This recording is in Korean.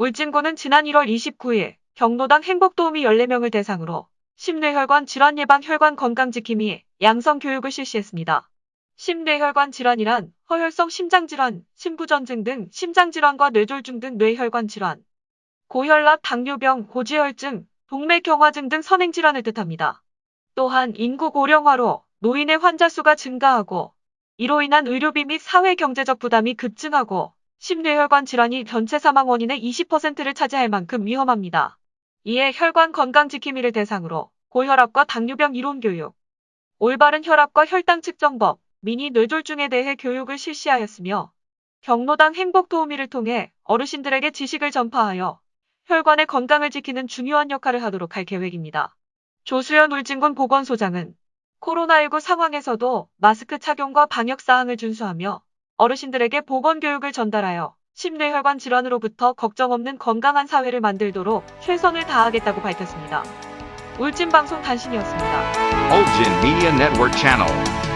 울진군은 지난 1월 29일 경로당 행복도우미 14명을 대상으로 심뇌혈관 질환 예방 혈관 건강지킴이 양성 교육을 실시했습니다. 심뇌혈관 질환이란 허혈성 심장질환, 심부전증 등 심장질환과 뇌졸중 등 뇌혈관 질환, 고혈압, 당뇨병, 고지혈증, 동맥경화증 등 선행질환을 뜻합니다. 또한 인구 고령화로 노인의 환자 수가 증가하고 이로 인한 의료비 및 사회 경제적 부담이 급증하고 심뇌혈관 질환이 전체 사망 원인의 20%를 차지할 만큼 위험합니다. 이에 혈관 건강 지킴이를 대상으로 고혈압과 당뇨병 이론 교육, 올바른 혈압과 혈당 측정법, 미니 뇌졸중에 대해 교육을 실시하였으며 경로당 행복 도우미를 통해 어르신들에게 지식을 전파하여 혈관의 건강을 지키는 중요한 역할을 하도록 할 계획입니다. 조수연 울진군 보건소장은 코로나19 상황에서도 마스크 착용과 방역 사항을 준수하며 어르신들에게 보건교육을 전달하여 심뇌혈관 질환으로부터 걱정 없는 건강한 사회를 만들도록 최선을 다하겠다고 밝혔습니다. 울진방송 단신이었습니다. Ulgin Media Network Channel.